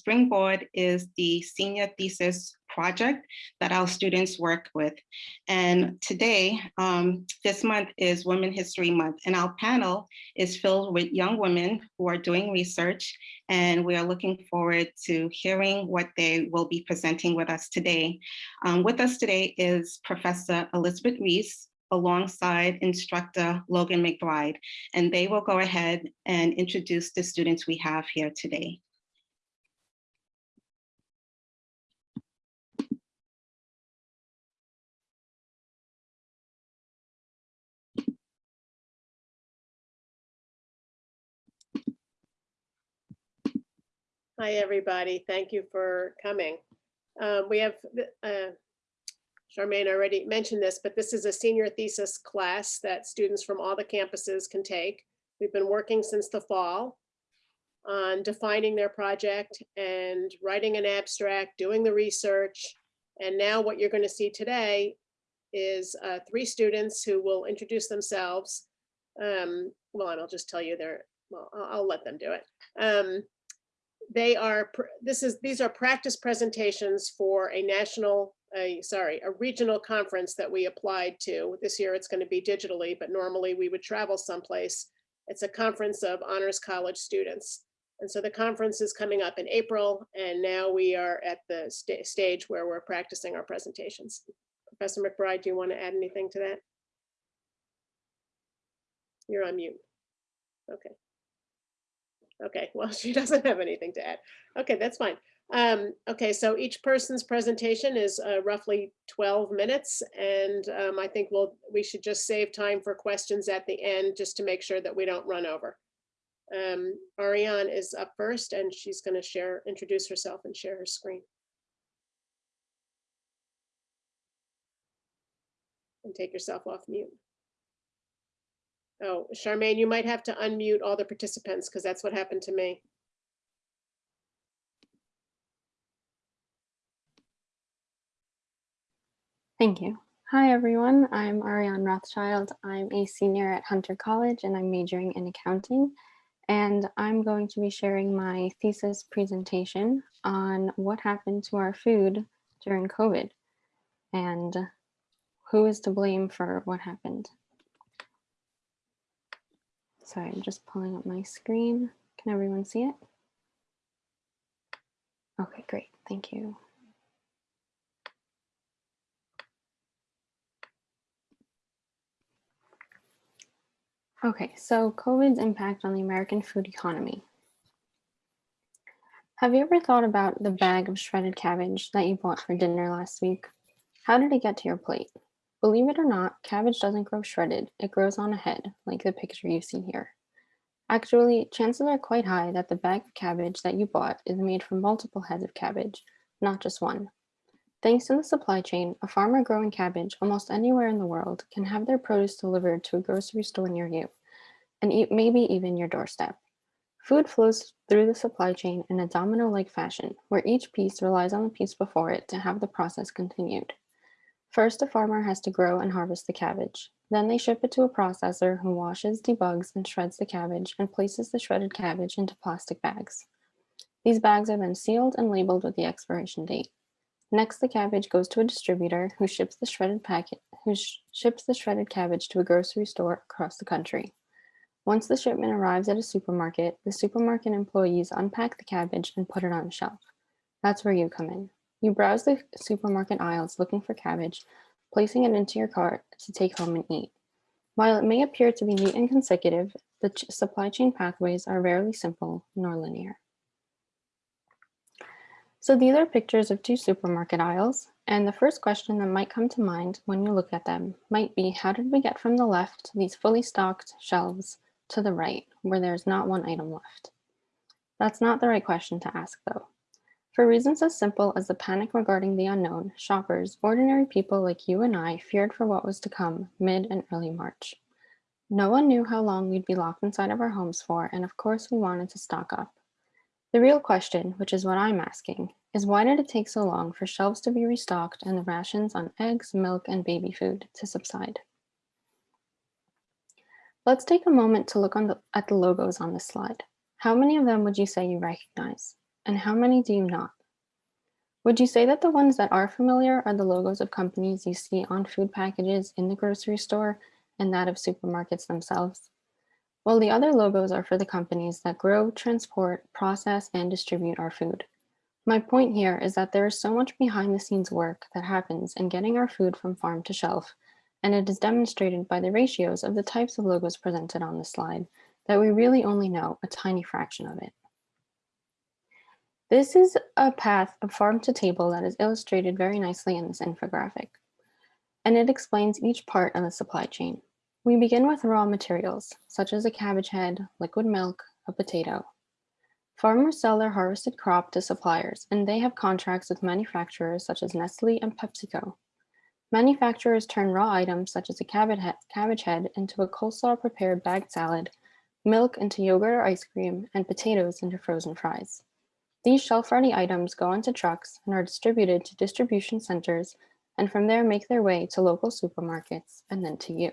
Springboard is the senior thesis project that our students work with. And today, um, this month is Women History Month, and our panel is filled with young women who are doing research, and we are looking forward to hearing what they will be presenting with us today. Um, with us today is Professor Elizabeth Reese, alongside instructor Logan McBride, and they will go ahead and introduce the students we have here today. Hi, everybody. Thank you for coming. Um, we have, uh, Charmaine already mentioned this, but this is a senior thesis class that students from all the campuses can take. We've been working since the fall on defining their project and writing an abstract, doing the research. And now what you're going to see today is uh, three students who will introduce themselves. Um, well, and I'll just tell you they're, well, I'll, I'll let them do it. Um, they are, this is, these are practice presentations for a national, a, sorry, a regional conference that we applied to. This year it's going to be digitally, but normally we would travel someplace. It's a conference of honors college students. And so the conference is coming up in April, and now we are at the sta- stage where we're practicing our presentations. Professor McBride, do you want to add anything to that? You're on mute. Okay. Okay, well, she doesn't have anything to add. Okay, that's fine. Um, okay, so each person's presentation is uh, roughly 12 minutes, and um, I think we'll we should just save time for questions at the end just to make sure that we don't run over. Um, Ariane is up first, and she's going to share, introduce herself and share her screen. And take yourself off mute. Oh, Charmaine, you might have to unmute all the participants because that's what happened to me. Thank you. Hi, everyone. I'm Ariane Rothschild. I'm a senior at Hunter College and I'm majoring in accounting. And I'm going to be sharing my thesis presentation on what happened to our food during COVID and who is to blame for what happened. Sorry, I'm just pulling up my screen. Can everyone see it? Okay, great. Thank you. Okay, so COVID's impact on the American food economy. Have you ever thought about the bag of shredded cabbage that you bought for dinner last week? How did it get to your plate? Believe it or not, cabbage doesn't grow shredded, it grows on a head, like the picture you see here. Actually, chances are quite high that the bag of cabbage that you bought is made from multiple heads of cabbage, not just one. Thanks to the supply chain, a farmer growing cabbage almost anywhere in the world can have their produce delivered to a grocery store near you, and e maybe even your doorstep. Food flows through the supply chain in a domino-like fashion, where each piece relies on the piece before it to have the process continued. First, a farmer has to grow and harvest the cabbage. Then they ship it to a processor who washes, debugs, and shreds the cabbage and places the shredded cabbage into plastic bags. These bags are then sealed and labeled with the expiration date. Next, the cabbage goes to a distributor who ships the shredded packet, who sh ships the shredded cabbage to a grocery store across the country. Once the shipment arrives at a supermarket, the supermarket employees unpack the cabbage and put it on a shelf. That's where you come in. You browse the supermarket aisles looking for cabbage, placing it into your cart to take home and eat. While it may appear to be neat and consecutive, the ch supply chain pathways are rarely simple nor linear. So these are pictures of two supermarket aisles, and the first question that might come to mind when you look at them might be, how did we get from the left, these fully stocked shelves, to the right, where there's not one item left? That's not the right question to ask though. For reasons as simple as the panic regarding the unknown, shoppers, ordinary people like you and I, feared for what was to come mid and early March. No one knew how long we'd be locked inside of our homes for, and of course we wanted to stock up. The real question, which is what I'm asking, is why did it take so long for shelves to be restocked and the rations on eggs, milk, and baby food to subside? Let's take a moment to look the, at the logos on this slide. How many of them would you say you recognize? And how many do you not? Would you say that the ones that are familiar are the logos of companies you see on food packages in the grocery store and that of supermarkets themselves? Well, the other logos are for the companies that grow, transport, process, and distribute our food. My point here is that there is so much behind the scenes work that happens in getting our food from farm to shelf, and it is demonstrated by the ratios of the types of logos presented on the slide that we really only know a tiny fraction of it. This is a path of farm to table that is illustrated very nicely in this infographic, and it explains each part of the supply chain. We begin with raw materials, such as a cabbage head, liquid milk, a potato. Farmers sell their harvested crop to suppliers, and they have contracts with manufacturers such as Nestle and PepsiCo. Manufacturers turn raw items such as a cabbage head, into a coleslaw prepared bagged salad, milk into yogurt or ice cream, and potatoes into frozen fries. These shelf-ready items go onto trucks and are distributed to distribution centers and from there make their way to local supermarkets and then to you.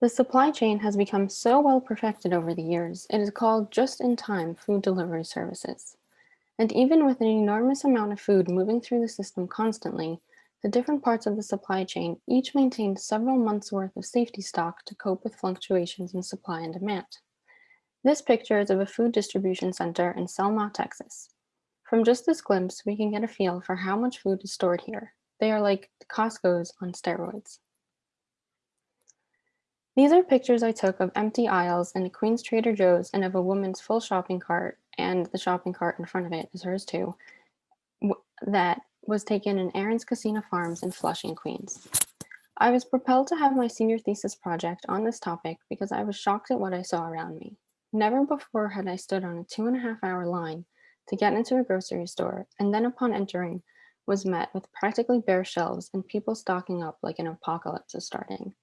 The supply chain has become so well perfected over the years, it is called just-in-time food delivery services. And even with an enormous amount of food moving through the system constantly, the different parts of the supply chain each maintain several months worth of safety stock to cope with fluctuations in supply and demand. This picture is of a food distribution center in Selma, Texas. From just this glimpse, we can get a feel for how much food is stored here. They are like Costco's on steroids. These are pictures I took of empty aisles in a Queen's Trader Joe's and of a woman's full shopping cart, and the shopping cart in front of it is hers too, that was taken in Aaron's Casino Farms in Flushing, Queens. I was propelled to have my senior thesis project on this topic because I was shocked at what I saw around me. Never before had I stood on a two and a half hour line to get into a grocery store, and then upon entering, was met with practically bare shelves and people stocking up like an apocalypse is starting.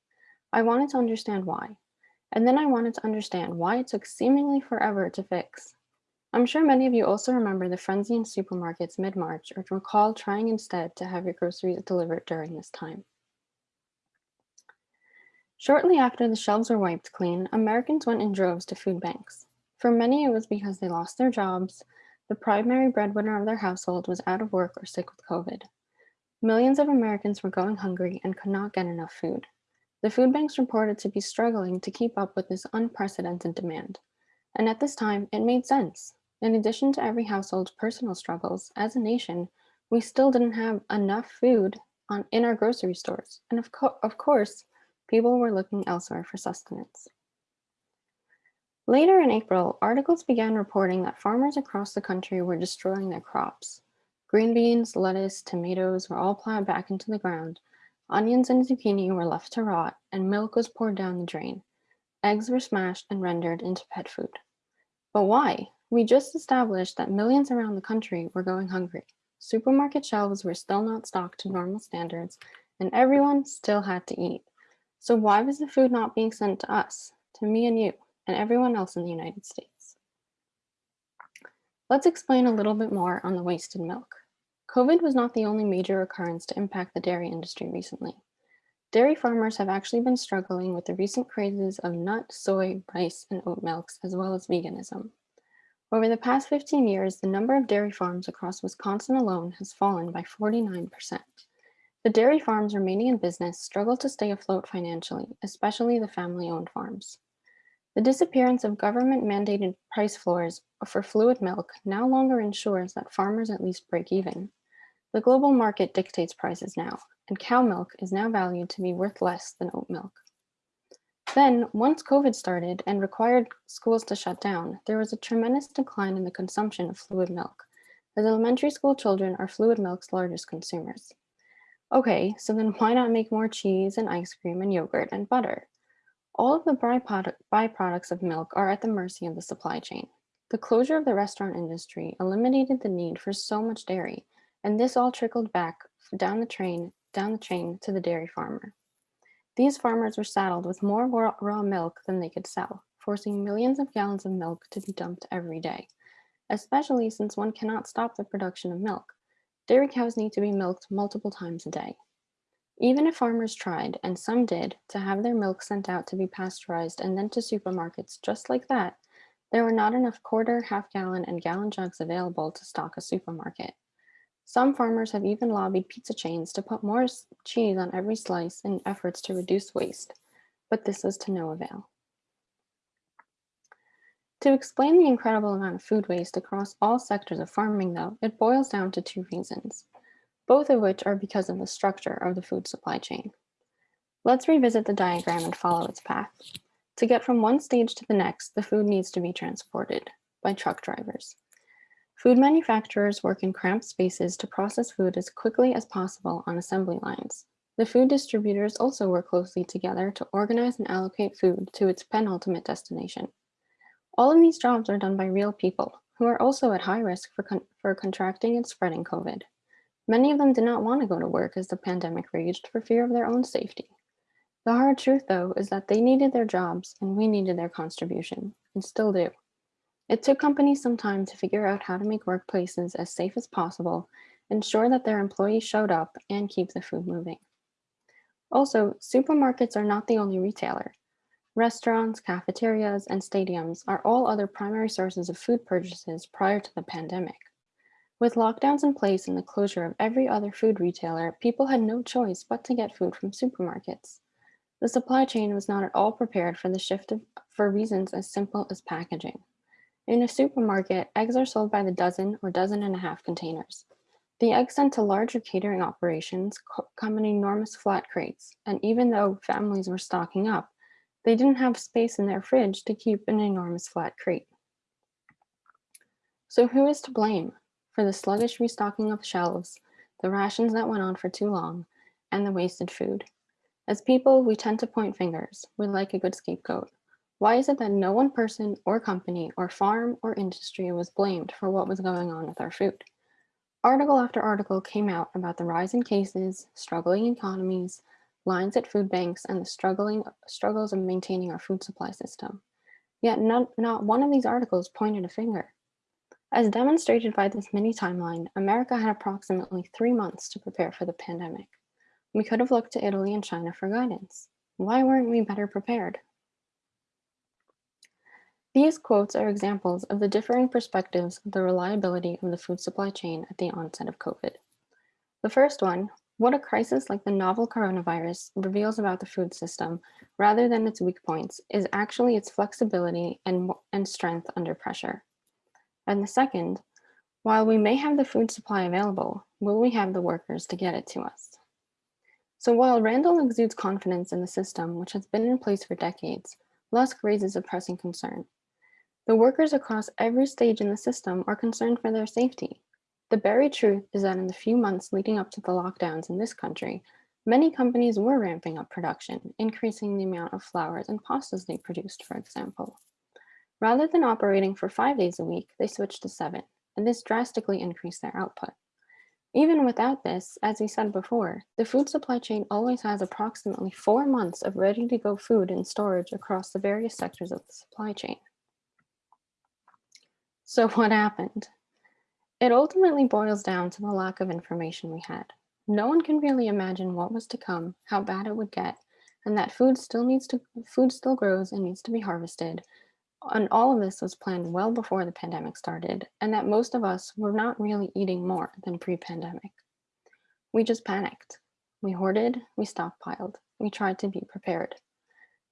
I wanted to understand why. And then I wanted to understand why it took seemingly forever to fix. I'm sure many of you also remember the frenzy in supermarkets mid-March or recall trying instead to have your groceries delivered during this time. Shortly after the shelves were wiped clean, Americans went in droves to food banks. For many, it was because they lost their jobs, the primary breadwinner of their household was out of work or sick with COVID. Millions of Americans were going hungry and could not get enough food. The food banks reported to be struggling to keep up with this unprecedented demand. And at this time, it made sense. In addition to every household's personal struggles, as a nation, we still didn't have enough food on, in our grocery stores. And of, co of course, people were looking elsewhere for sustenance. Later in April, articles began reporting that farmers across the country were destroying their crops. Green beans, lettuce, tomatoes were all plowed back into the ground, Onions and zucchini were left to rot, and milk was poured down the drain. Eggs were smashed and rendered into pet food. But why? We just established that millions around the country were going hungry. Supermarket shelves were still not stocked to normal standards, and everyone still had to eat. So why was the food not being sent to us, to me and you, and everyone else in the United States? Let's explain a little bit more on the wasted milk. COVID was not the only major occurrence to impact the dairy industry recently. Dairy farmers have actually been struggling with the recent crazes of nut, soy, rice, and oat milks, as well as veganism. Over the past 15 years, the number of dairy farms across Wisconsin alone has fallen by 49%. The dairy farms remaining in business struggle to stay afloat financially, especially the family-owned farms. The disappearance of government-mandated price floors for fluid milk now longer ensures that farmers at least break even. The global market dictates prices now, and cow milk is now valued to be worth less than oat milk. Then, once COVID started and required schools to shut down, there was a tremendous decline in the consumption of fluid milk, as elementary school children are fluid milk's largest consumers. Okay, so then why not make more cheese and ice cream and yogurt and butter? All of the byproducts of milk are at the mercy of the supply chain. The closure of the restaurant industry eliminated the need for so much dairy, and this all trickled back down the train, down the chain to the dairy farmer. These farmers were saddled with more raw, raw milk than they could sell, forcing millions of gallons of milk to be dumped every day, especially since one cannot stop the production of milk. Dairy cows need to be milked multiple times a day. Even if farmers tried, and some did, to have their milk sent out to be pasteurized and then to supermarkets just like that, There were not enough quarter, half gallon, and gallon jugs available to stock a supermarket. Some farmers have even lobbied pizza chains to put more cheese on every slice in efforts to reduce waste, but this was to no avail. To explain the incredible amount of food waste across all sectors of farming, though, it boils down to two reasons, both of which are because of the structure of the food supply chain. Let's revisit the diagram and follow its path. To get from one stage to the next, the food needs to be transported by truck drivers. Food manufacturers work in cramped spaces to process food as quickly as possible on assembly lines. The food distributors also work closely together to organize and allocate food to its penultimate destination. All of these jobs are done by real people who are also at high risk for, con- for contracting and spreading COVID. Many of them did not want to go to work as the pandemic raged for fear of their own safety. The hard truth, though, is that they needed their jobs and we needed their contribution, and still do. It took companies some time to figure out how to make workplaces as safe as possible, ensure that their employees showed up, and keep the food moving. Also, supermarkets are not the only retailer. Restaurants, cafeterias, and stadiums are all other primary sources of food purchases prior to the pandemic. With lockdowns in place and the closure of every other food retailer, people had no choice but to get food from supermarkets. The supply chain was not at all prepared for the shift of, for reasons as simple as packaging. In a supermarket, eggs are sold by the dozen or dozen and a half containers. The eggs sent to larger catering operations come in enormous flat crates, and even though families were stocking up, they didn't have space in their fridge to keep an enormous flat crate. So who is to blame for the sluggish restocking of shelves, the rations that went on for too long, and the wasted food? As people, we tend to point fingers. We like a good scapegoat. Why is it that no one person or company or farm or industry was blamed for what was going on with our food? Article after article came out about the rise in cases, struggling economies, lines at food banks, and the struggling struggles of maintaining our food supply system. Yet not, not one of these articles pointed a finger. As demonstrated by this mini timeline, America had approximately three months to prepare for the pandemic. We could have looked to Italy and China for guidance. Why weren't we better prepared? These quotes are examples of the differing perspectives of the reliability of the food supply chain at the onset of COVID. The first one, what a crisis like the novel coronavirus reveals about the food system, rather than its weak points, is actually its flexibility and, and strength under pressure. And the second, while we may have the food supply available, will we have the workers to get it to us? So while Randall exudes confidence in the system, which has been in place for decades, Lusk raises a pressing concern. The workers across every stage in the system are concerned for their safety. The buried truth is that in the few months leading up to the lockdowns in this country, many companies were ramping up production, increasing the amount of flours and pastas they produced, for example. Rather than operating for five days a week, they switched to seven, and this drastically increased their output. Even without this, as we said before, the food supply chain always has approximately four months of ready to go food in storage across the various sectors of the supply chain. So, what happened? It ultimately boils down to the lack of information we had. No one can really imagine what was to come, how bad it would get, and that food still needs to food still grows and needs to be harvested. And all of this was planned well before the pandemic started, and that most of us were not really eating more than pre-pandemic. We just panicked. We hoarded, we stockpiled, we tried to be prepared.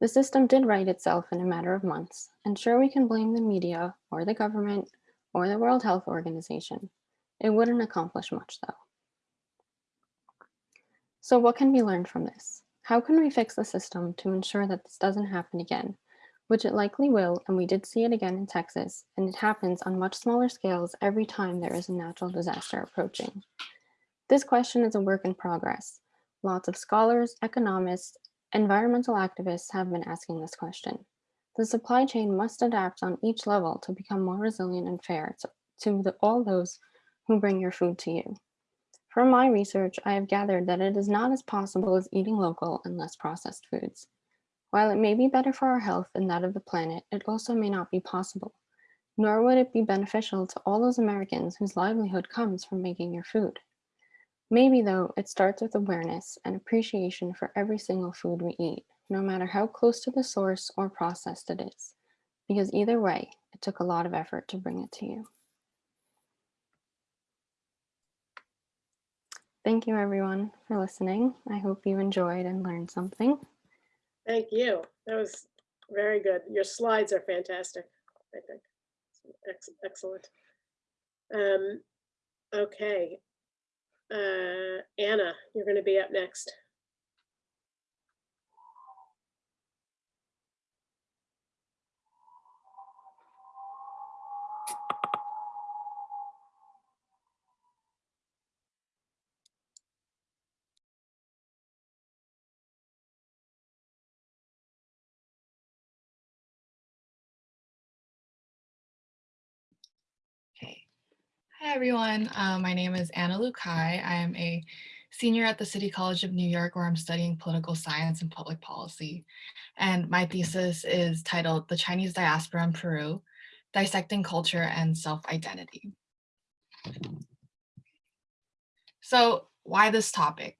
The system did right itself in a matter of months, and sure we can blame the media or the government or the World Health Organization. It wouldn't accomplish much though. So what can be learned from this? How can we fix the system to ensure that this doesn't happen again? Which it likely will, and we did see it again in Texas, and it happens on much smaller scales every time there is a natural disaster approaching. This question is a work in progress. Lots of scholars, economists, environmental activists have been asking this question. The supply chain must adapt on each level to become more resilient and fair to, the, all those who bring your food to you. From my research, I have gathered that it is not as possible as eating local and less processed foods. While it may be better for our health and that of the planet, it also may not be possible. Nor would it be beneficial to all those Americans whose livelihood comes from making your food. Maybe, though, it starts with awareness and appreciation for every single food we eat, no matter how close to the source or processed it is. Because either way, it took a lot of effort to bring it to you. Thank you everyone for listening. I hope you enjoyed and learned something. Thank you. That was very good. Your slides are fantastic, I think. Ex- Excellent. Um, okay. Uh, Anna, you're going to be up next. Okay. Hi, everyone. Uh, my name is Anna Lukai. I am a senior at the City College of New York, where I'm studying political science and public policy. And my thesis is titled The Chinese Diaspora in Peru, Dissecting Culture and Self-Identity. So why this topic?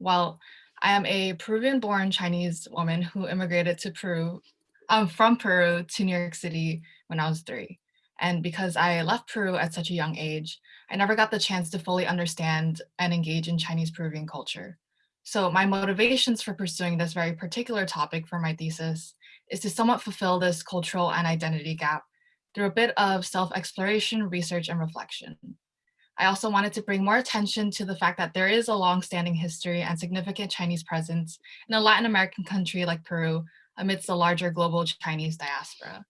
Well, I am a Peruvian-born Chinese woman who immigrated to Peru, um, from Peru to New York City when I was three. And because I left Peru at such a young age, I never got the chance to fully understand and engage in Chinese Peruvian culture. So my motivations for pursuing this very particular topic for my thesis is to somewhat fulfill this cultural and identity gap through a bit of self-exploration, research, and reflection. I also wanted to bring more attention to the fact that there is a long-standing history and significant Chinese presence in a Latin American country like Peru amidst the larger global Chinese diaspora.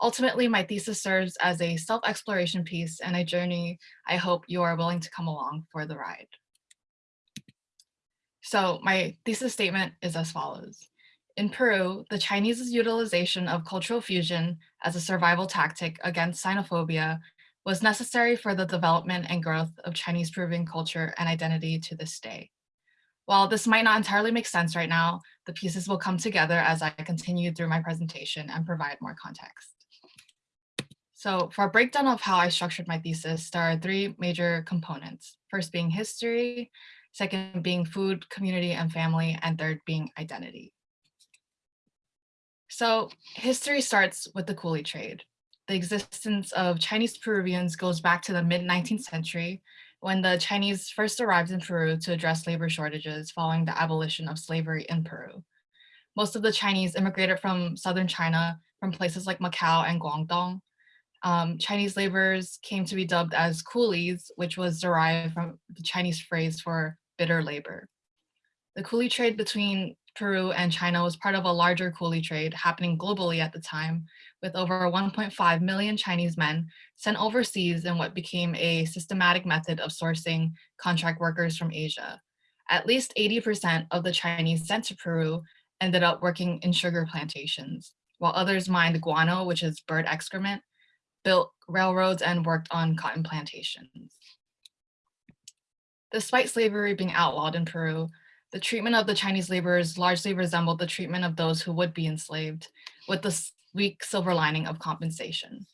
Ultimately, my thesis serves as a self-exploration piece and a journey I hope you are willing to come along for the ride. So my thesis statement is as follows. In Peru, the Chinese's utilization of cultural fusion as a survival tactic against xenophobia was necessary for the development and growth of Chinese Peruvian culture and identity to this day. While this might not entirely make sense right now, the pieces will come together as I continue through my presentation and provide more context. So for a breakdown of how I structured my thesis, there are three major components. First being history, second being food, community, and family, and third being identity. So history starts with the coolie trade. The existence of Chinese Peruvians goes back to the mid 19th century when the Chinese first arrived in Peru to address labor shortages following the abolition of slavery in Peru. Most of the Chinese immigrated from southern China from places like Macau and Guangdong. Um, Chinese laborers came to be dubbed as coolies, which was derived from the Chinese phrase for bitter labor. The coolie trade between Peru and China was part of a larger coolie trade happening globally at the time, with over 1.5 million Chinese men sent overseas in what became a systematic method of sourcing contract workers from Asia. At least 80% of the Chinese sent to Peru ended up working in sugar plantations, while others mined guano, which is bird excrement, built railroads, and worked on cotton plantations. Despite slavery being outlawed in Peru, the treatment of the Chinese laborers largely resembled the treatment of those who would be enslaved, with the weak silver lining of compensation.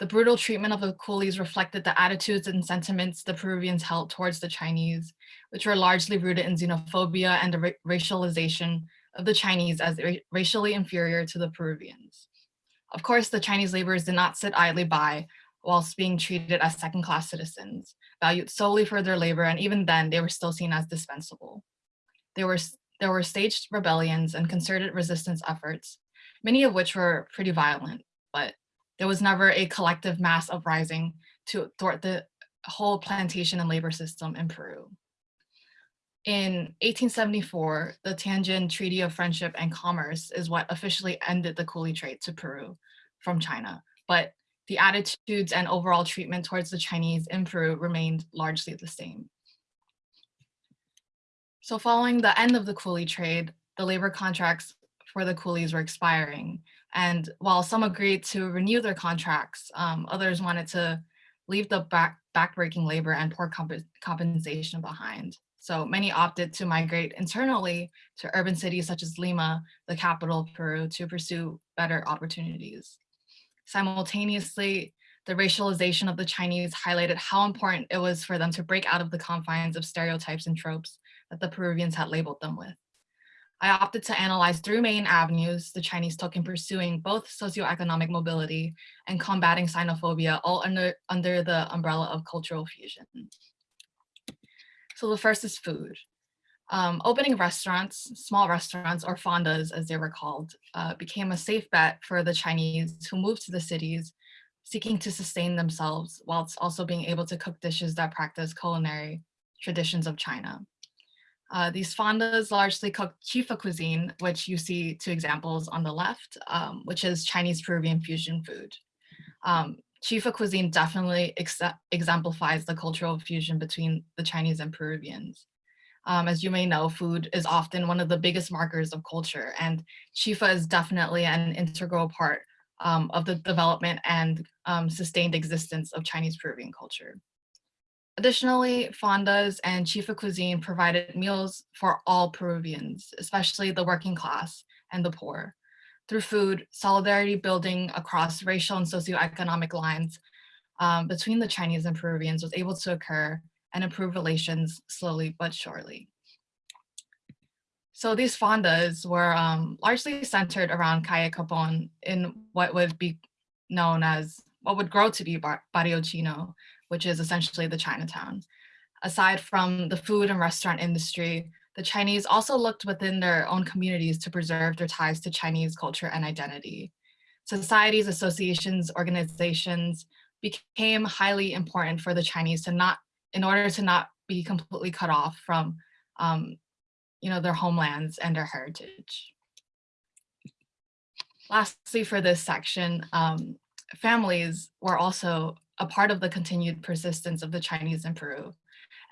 The brutal treatment of the coolies reflected the attitudes and sentiments the Peruvians held towards the Chinese, which were largely rooted in xenophobia and the ra racialization of the Chinese as ra racially inferior to the Peruvians. Of course, the Chinese laborers did not sit idly by whilst being treated as second-class citizens, valued solely for their labor, and even then they were still seen as dispensable. There were, there were staged rebellions and concerted resistance efforts, many of which were pretty violent, but there was never a collective mass uprising to thwart the whole plantation and labor system in Peru. In 1874, the Tianjin Treaty of Friendship and Commerce is what officially ended the coolie trade to Peru from China, but the attitudes and overall treatment towards the Chinese in Peru remained largely the same. So following the end of the coolie trade, the labor contracts for the coolies were expiring. And while some agreed to renew their contracts, um, others wanted to leave the back backbreaking labor and poor comp compensation behind. So many opted to migrate internally to urban cities such as Lima, the capital of Peru, to pursue better opportunities. Simultaneously, the racialization of the Chinese highlighted how important it was for them to break out of the confines of stereotypes and tropes that the Peruvians had labeled them with. I opted to analyze three main avenues the Chinese took in pursuing both socioeconomic mobility and combating xenophobia, all under, under the umbrella of cultural fusion. So the first is food. Um, opening restaurants, small restaurants or fondas as they were called, uh, became a safe bet for the Chinese who moved to the cities seeking to sustain themselves whilst also being able to cook dishes that practice culinary traditions of China. Uh, these fondas largely cook chifa cuisine, which you see two examples on the left, um, which is Chinese Peruvian fusion food. Um, chifa cuisine definitely ex exemplifies the cultural fusion between the Chinese and Peruvians. Um, as you may know, food is often one of the biggest markers of culture, and chifa is definitely an integral part um, of the development and um, sustained existence of Chinese Peruvian culture. Additionally, fondas and chifa cuisine provided meals for all Peruvians, especially the working class and the poor. Through food, solidarity building across racial and socioeconomic lines um, between the Chinese and Peruvians was able to occur and improve relations slowly but surely. So these fondas were um, largely centered around Calle Capon in what would be known as, what would grow to be Bar Barrio Chino, which is essentially the Chinatown. Aside from the food and restaurant industry, the Chinese also looked within their own communities to preserve their ties to Chinese culture and identity. Societies, associations, organizations became highly important for the Chinese to not, in order to not be completely cut off from um, you know, their homelands and their heritage. Lastly, for this section, um, families were also a part of the continued persistence of the Chinese in Peru.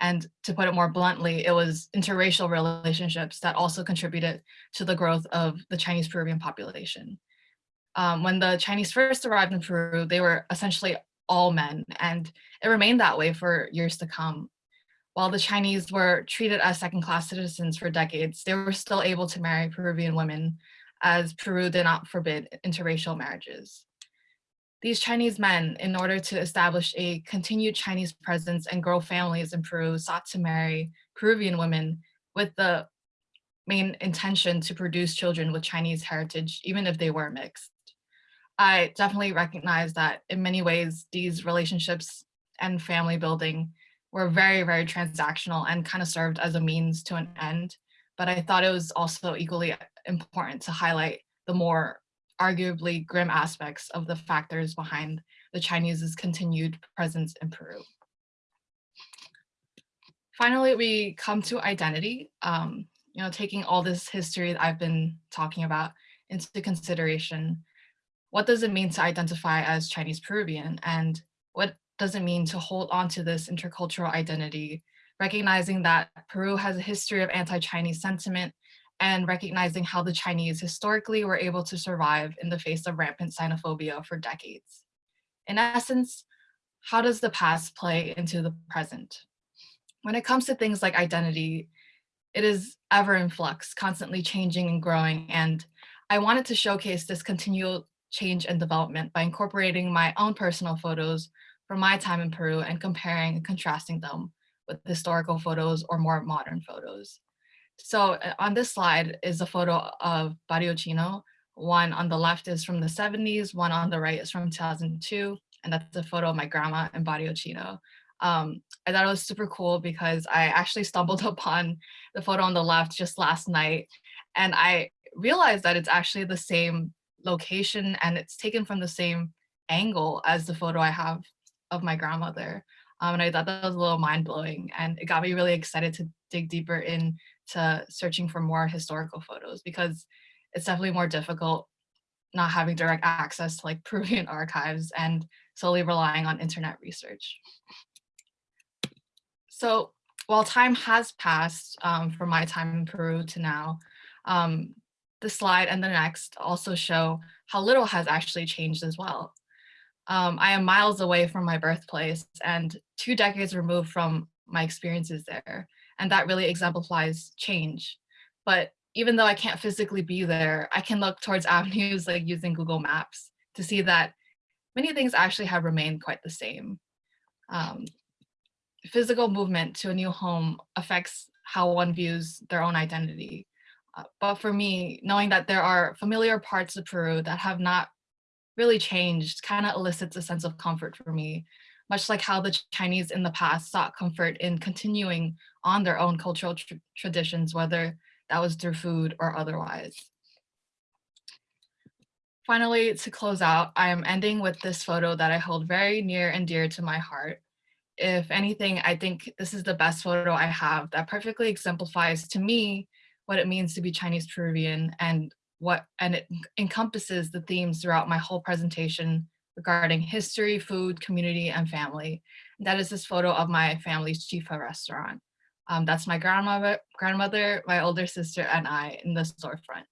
And to put it more bluntly, it was interracial relationships that also contributed to the growth of the Chinese Peruvian population. Um, when the Chinese first arrived in Peru, they were essentially all men, and it remained that way for years to come. While the Chinese were treated as second-class citizens for decades, they were still able to marry Peruvian women as Peru did not forbid interracial marriages. These Chinese men, in order to establish a continued Chinese presence and grow families in Peru, sought to marry Peruvian women with the main intention to produce children with Chinese heritage, even if they were mixed. I definitely recognize that in many ways, these relationships and family building were very, very transactional and kind of served as a means to an end. But I thought it was also equally important to highlight the more arguably grim aspects of the factors behind the Chinese's continued presence in Peru. Finally, we come to identity. Um, you know, taking all this history that I've been talking about into consideration, what does it mean to identify as Chinese Peruvian? And what does it mean to hold on to this intercultural identity, recognizing that Peru has a history of anti-Chinese sentiment and recognizing how the Chinese historically were able to survive in the face of rampant xenophobia for decades. In essence, how does the past play into the present? When it comes to things like identity, it is ever in flux, constantly changing and growing, and I wanted to showcase this continual change and development by incorporating my own personal photos from my time in Peru and comparing and contrasting them with historical photos or more modern photos. So uh, on this slide is a photo of Barrio Chino. One on the left is from the 70s, one on the right is from 2002, and that's a photo of my grandma in Barrio Chino. Um, I thought it was super cool because I actually stumbled upon the photo on the left just last night, and I realized that it's actually the same location and it's taken from the same angle as the photo I have of my grandmother. Um, and I thought that was a little mind blowing and it got me really excited to dig deeper into searching for more historical photos because it's definitely more difficult not having direct access to like Peruvian archives and solely relying on internet research. So while time has passed um, from my time in Peru to now, um, the slide and the next also show how little has actually changed as well. Um, I am miles away from my birthplace and two decades removed from my experiences there. And that really exemplifies change. But even though I can't physically be there, I can look towards avenues like using Google Maps to see that many things actually have remained quite the same. Um, physical movement to a new home affects how one views their own identity. Uh, But for me, knowing that there are familiar parts of Peru that have not really changed kind of elicits a sense of comfort for me, much like how the Chinese in the past sought comfort in continuing on their own cultural tr- traditions, whether that was through food or otherwise. Finally, to close out, I am ending with this photo that I hold very near and dear to my heart. If anything, I think this is the best photo I have that perfectly exemplifies to me what it means to be Chinese Peruvian and what and it encompasses the themes throughout my whole presentation regarding history, food, community, and family. That is this photo of my family's Chifa restaurant. Um, that's my grandmother, grandmother, my older sister, and I in the storefront.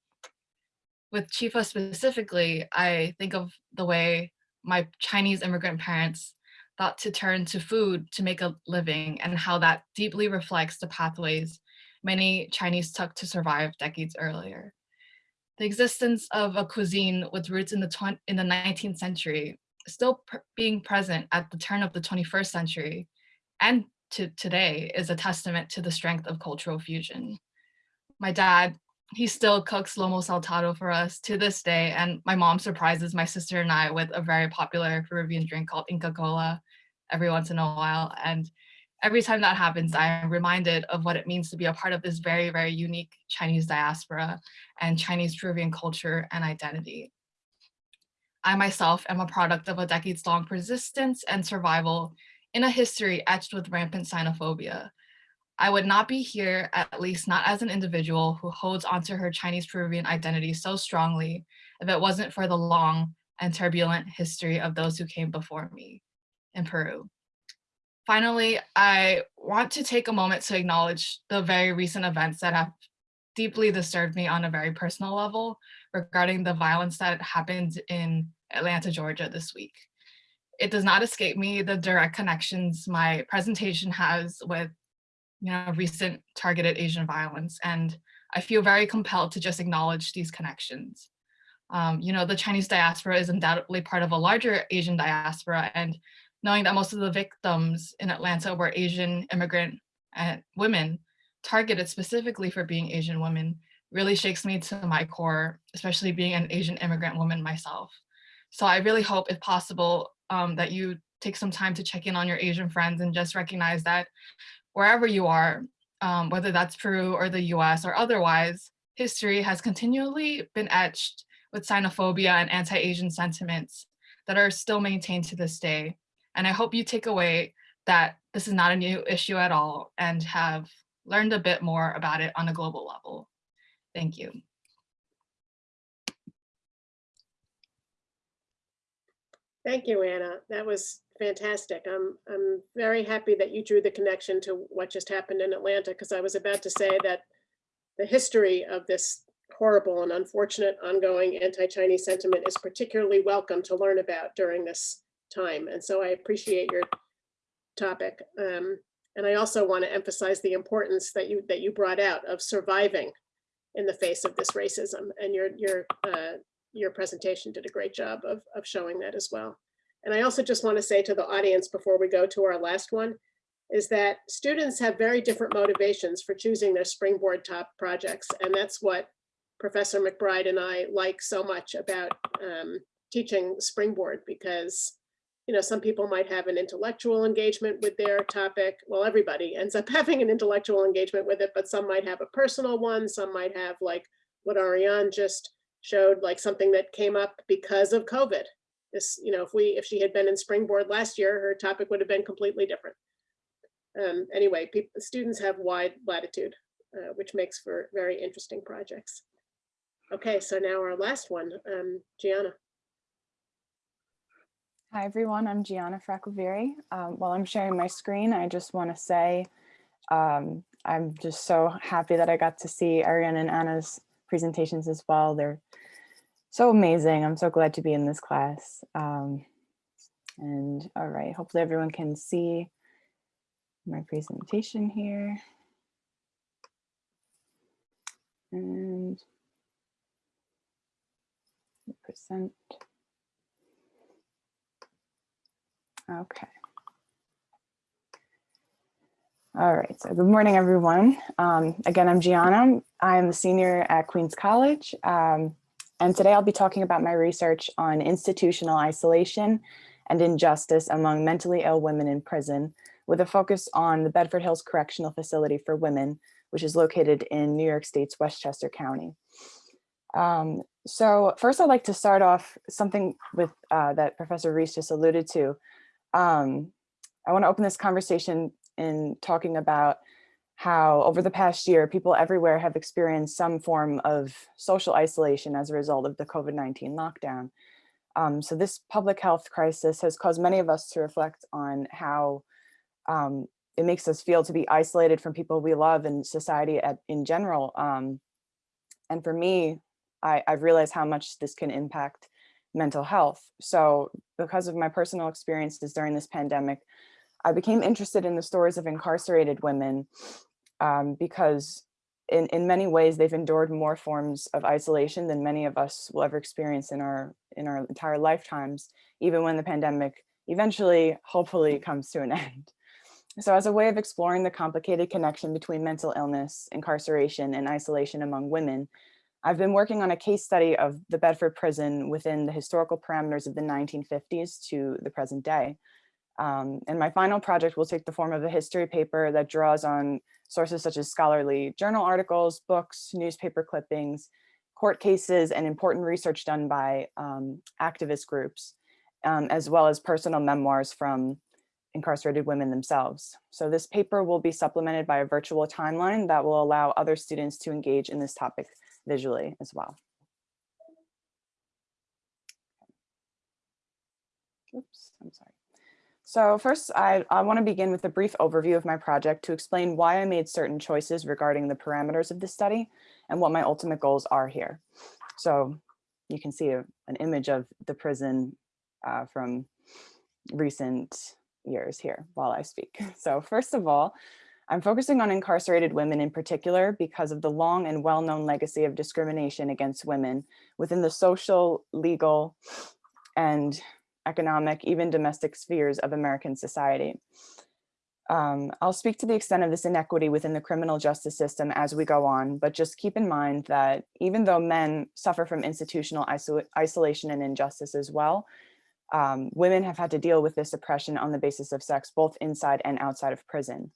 With Chifa specifically, I think of the way my Chinese immigrant parents thought to turn to food to make a living and how that deeply reflects the pathways many Chinese took to survive decades earlier. The existence of a cuisine with roots in the, 20, in the 19th century, still pr- being present at the turn of the 21st century and to today is a testament to the strength of cultural fusion. My dad, he still cooks lomo saltado for us to this day, and my mom surprises my sister and I with a very popular Peruvian drink called Inca Cola every once in a while. And every time that happens, I am reminded of what it means to be a part of this very, very unique Chinese diaspora and Chinese Peruvian culture and identity. I myself am a product of a decades long persistence and survival in a history etched with rampant xenophobia. I would not be here, at least not as an individual who holds onto her Chinese Peruvian identity so strongly, if it wasn't for the long and turbulent history of those who came before me in Peru. Finally, I want to take a moment to acknowledge the very recent events that have deeply disturbed me on a very personal level regarding the violence that happened in Atlanta, Georgia this week. It does not escape me the direct connections my presentation has with you know, recent targeted Asian violence. And I feel very compelled to just acknowledge these connections. Um, you know, the Chinese diaspora is undoubtedly part of a larger Asian diaspora and knowing that most of the victims in Atlanta were Asian immigrant and women targeted specifically for being Asian women really shakes me to my core, especially being an Asian immigrant woman myself. So I really hope if possible um, that you take some time to check in on your Asian friends and just recognize that wherever you are, um, whether that's Peru or the US or otherwise, history has continually been etched with xenophobia and anti-Asian sentiments that are still maintained to this day. And I hope you take away that this is not a new issue at all and have learned a bit more about it on a global level. Thank you. Thank you, Anna. That was fantastic. I'm, I'm very happy that you drew the connection to what just happened in Atlanta, because I was about to say that the history of this horrible and unfortunate ongoing anti-Chinese sentiment is particularly welcome to learn about during this time. And so I appreciate your topic. Um, and I also want to emphasize the importance that you that you brought out of surviving in the face of this racism. And your your uh, your presentation did a great job of, of showing that as well. And I also just want to say to the audience before we go to our last one, is that students have very different motivations for choosing their springboard top projects. And that's what Professor McBride and I like so much about um, teaching springboard because you know, some people might have an intellectual engagement with their topic. Well, everybody ends up having an intellectual engagement with it, but some might have a personal one. Some might have like what Ariane just showed, like something that came up because of COVID. This, you know, if we, if she had been in Springboard last year, her topic would have been completely different. Um, anyway, students have wide latitude, uh, which makes for very interesting projects. Okay, so now our last one, um, Gianna. Hi, everyone. I'm Gianna Fracoveri. Um, while I'm sharing my screen, I just want to say um, I'm just so happy that I got to see Ariane and Anna's presentations as well. They're so amazing. I'm so glad to be in this class. Um, and all right, hopefully everyone can see my presentation here. And present. Okay. All right, so good morning, everyone. Um, again, I'm Gianna. I'm a senior at Queens College. Um, and today I'll be talking about my research on institutional isolation and injustice among mentally ill women in prison with a focus on the Bedford Hills Correctional Facility for Women, which is located in New York State's Westchester County. Um, so first I'd like to start off something with uh, that Professor Reese just alluded to. Um, I wanna open this conversation in talking about how over the past year, people everywhere have experienced some form of social isolation as a result of the COVID-19 lockdown. Um, so this public health crisis has caused many of us to reflect on how um, it makes us feel to be isolated from people we love and society at, in general. Um, and for me, I, I've realized how much this can impact mental health. So because of my personal experiences during this pandemic, I became interested in the stories of incarcerated women um, because in, in many ways they've endured more forms of isolation than many of us will ever experience in our in our entire lifetimes, even when the pandemic eventually, hopefully comes to an end. So as a way of exploring the complicated connection between mental illness, incarceration, and isolation among women, I've been working on a case study of the Bedford prison within the historical parameters of the 1950s to the present day. Um, and my final project will take the form of a history paper that draws on sources such as scholarly journal articles, books, newspaper clippings, court cases, and important research done by um, activist groups, um, as well as personal memoirs from incarcerated women themselves. So this paper will be supplemented by a virtual timeline that will allow other students to engage in this topic visually as well. Oops, I'm sorry. So first, I, I want to begin with a brief overview of my project to explain why I made certain choices regarding the parameters of the study and what my ultimate goals are here. So you can see a, an image of the prison uh, from recent years here while I speak. So first of all, I'm focusing on incarcerated women in particular because of the long and well-known legacy of discrimination against women within the social, legal, and economic, even domestic spheres of American society. Um, I'll speak to the extent of this inequity within the criminal justice system as we go on, but just keep in mind that even though men suffer from institutional iso isolation and injustice as well, um, women have had to deal with this oppression on the basis of sex, both inside and outside of prison.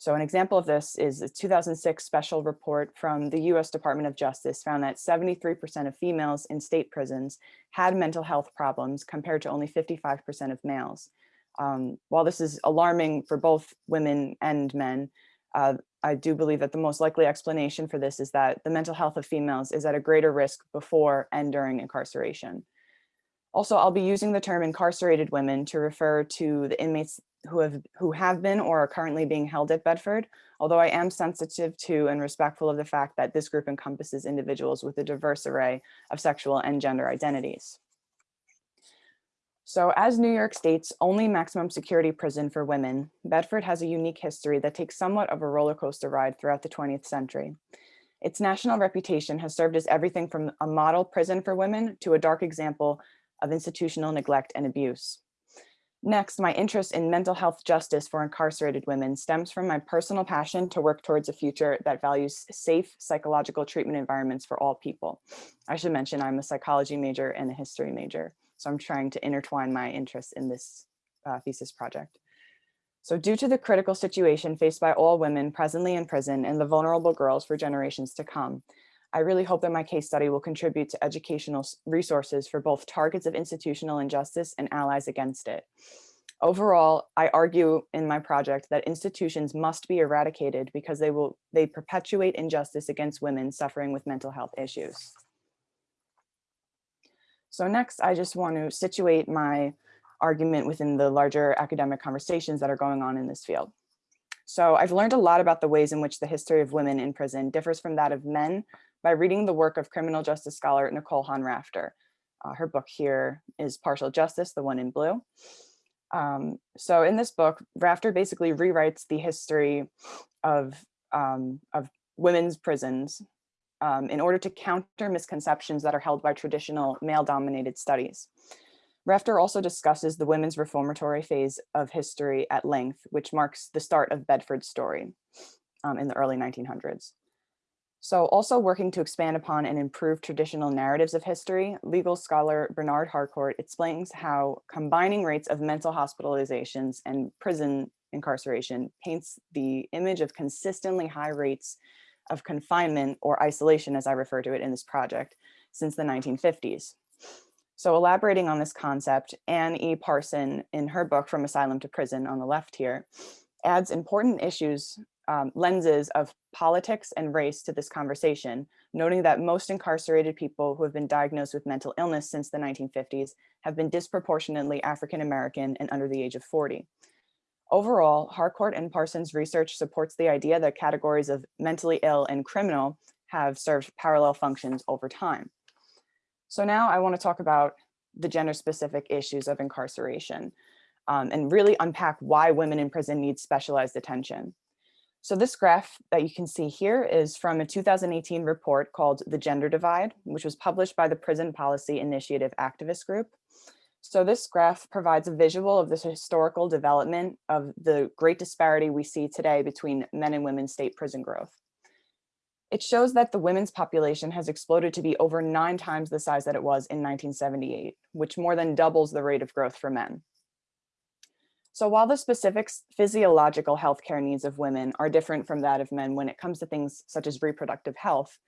So an example of this is a 2006 special report from the US Department of Justice found that 73% of females in state prisons had mental health problems compared to only 55% of males. Um, while this is alarming for both women and men, uh, I do believe that the most likely explanation for this is that the mental health of females is at a greater risk before and during incarceration. Also, I'll be using the term incarcerated women to refer to the inmates who have who have been or are currently being held at Bedford, although I am sensitive to and respectful of the fact that this group encompasses individuals with a diverse array of sexual and gender identities. So as New York State's only maximum security prison for women, Bedford has a unique history that takes somewhat of a roller coaster ride throughout the 20th century. Its national reputation has served as everything from a model prison for women to a dark example of institutional neglect and abuse. Next, my interest in mental health justice for incarcerated women stems from my personal passion to work towards a future that values safe psychological treatment environments for all people. I should mention I'm a psychology major and a history major, so I'm trying to intertwine my interests in this uh, thesis project. So due to the critical situation faced by all women presently in prison and the vulnerable girls for generations to come, I really hope that my case study will contribute to educational resources for both targets of institutional injustice and allies against it. Overall, I argue in my project that institutions must be eradicated because they will they perpetuate injustice against women suffering with mental health issues. So next, I just want to situate my argument within the larger academic conversations that are going on in this field. So I've learned a lot about the ways in which the history of women in prison differs from that of men by reading the work of criminal justice scholar Nicole Hahn Rafter. Uh, her book here is Partial Justice, the one in blue. Um, so in this book, Rafter basically rewrites the history of, um, of women's prisons um, in order to counter misconceptions that are held by traditional male-dominated studies. Rafter also discusses the women's reformatory phase of history at length, which marks the start of Bedford's story um, in the early 1900s. So also working to expand upon and improve traditional narratives of history, legal scholar Bernard Harcourt explains how combining rates of mental hospitalizations and prison incarceration paints the image of consistently high rates of confinement or isolation, as I refer to it in this project, since the 1950s. So elaborating on this concept, Anne E. Parsons, in her book From Asylum to Prison on the left here, adds important issues, um, lenses of politics and race to this conversation, noting that most incarcerated people who have been diagnosed with mental illness since the 1950s have been disproportionately African-American and under the age of 40. Overall, Harcourt and Parsons' research supports the idea that categories of mentally ill and criminal have served parallel functions over time. So now I want to talk about the gender specific issues of incarceration um, and really unpack why women in prison need specialized attention. So this graph that you can see here is from a 2018 report called The Gender Divide, which was published by the Prison Policy Initiative Activist Group. So this graph provides a visual of this historical development of the great disparity we see today between men and women state prison growth. It shows that the women's population has exploded to be over nine times the size that it was in 1978, which more than doubles the rate of growth for men. So while the specific physiological healthcare needs of women are different from that of men when it comes to things such as reproductive health,